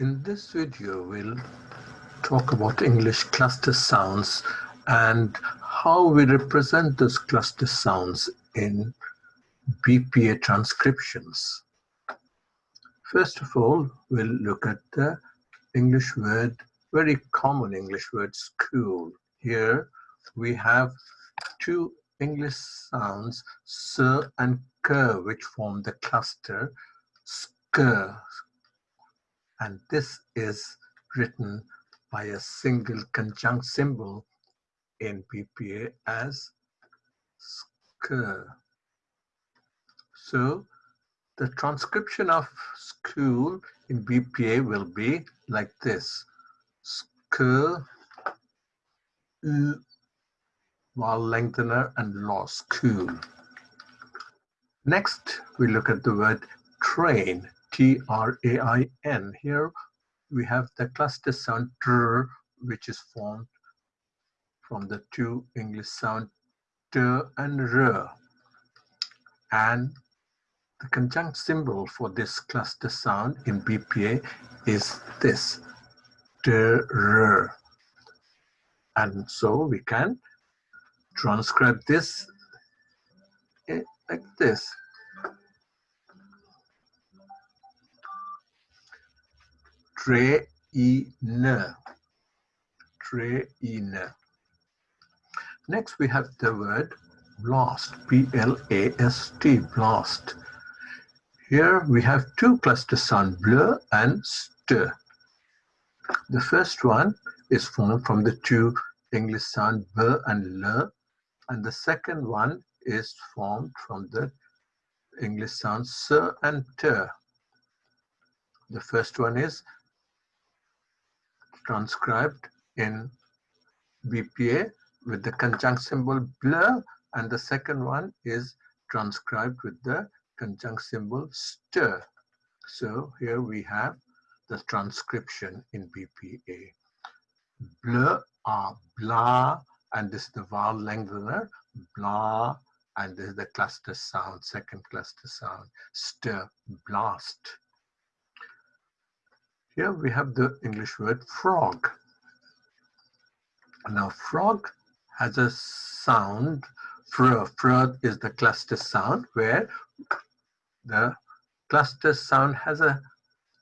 In this video, we'll talk about English cluster sounds and how we represent those cluster sounds in BPA transcriptions. First of all, we'll look at the English word, very common English word, school. Here we have two English sounds, sir and ker, which form the cluster, skr, and this is written by a single conjunct symbol in BPA as sk. So the transcription of school in BPA will be like this. Sk, u, vowel lengthener and law, school. Next, we look at the word train. T-R-A-I-N. Here we have the cluster sound tr, which is formed from the two English sound t and r. And the conjunct symbol for this cluster sound in BPA is this, t, r. And so we can transcribe this eh, like this. Trainer. Trainer. Next, we have the word blast, B-L-A-S-T, blast. Here we have two cluster sound, bleu and st. The first one is formed from the two English sound b and l, and the second one is formed from the English sound s and t. The first one is transcribed in BPA with the conjunct symbol blur and the second one is transcribed with the conjunct symbol stir. So here we have the transcription in BPA. Blur ah, are blah and this is the vowel lengthener blah and this is the cluster sound, second cluster sound, stir, blast. Here we have the English word frog. Now frog has a sound, fr, fr is the cluster sound where the cluster sound has a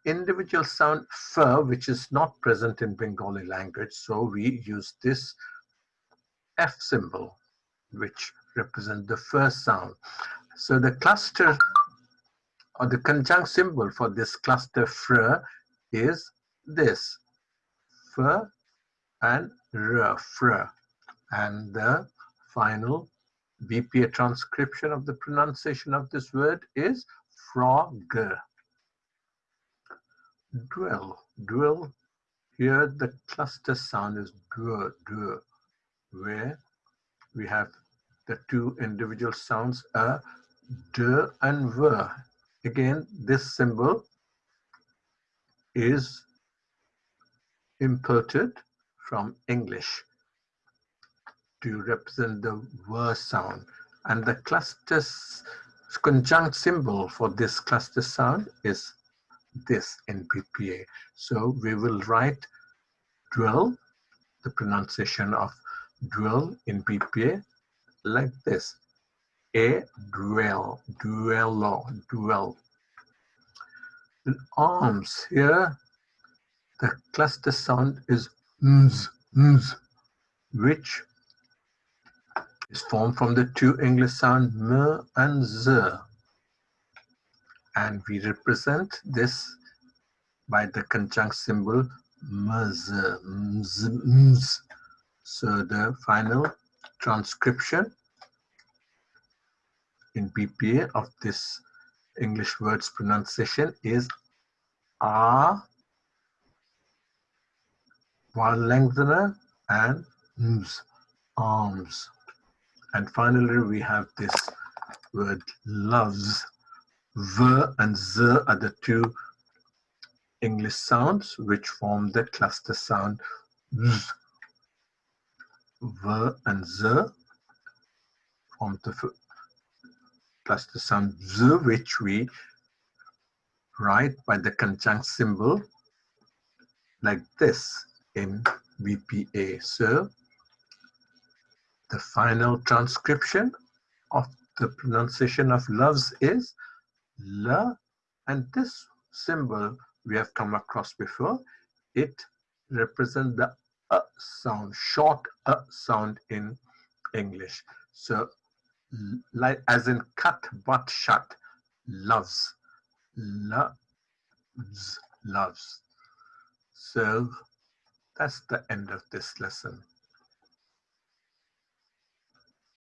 individual sound f which is not present in Bengali language. So we use this F symbol which represents the first sound. So the cluster or the conjunct symbol for this cluster fr is this f and r, fr. And the final BPA transcription of the pronunciation of this word is frog. Dwell, dwell. Here the cluster sound is dw, dw, where we have the two individual sounds a, d and v. Again, this symbol is imported from English to represent the ver sound. And the cluster conjunct symbol for this cluster sound is this in. So we will write dwell, the pronunciation of dwell in BPA like this. A dwell, dwello, dwell arms here, the cluster sound is mz, mz, which is formed from the two English sound m and z. And we represent this by the conjunct symbol mz. So the final transcription in BPA of this English words pronunciation is a, vowel lengthener, and ms, arms. And finally, we have this word loves. V and Z are the two English sounds which form the cluster sound Z. V and Z form the plus the sound z, which we write by the conjunct symbol like this in BPA. So the final transcription of the pronunciation of loves is la and this symbol we have come across before it represents the a sound short a sound in english so like as in cut but shut. Loves. Loves. Loves. So that's the end of this lesson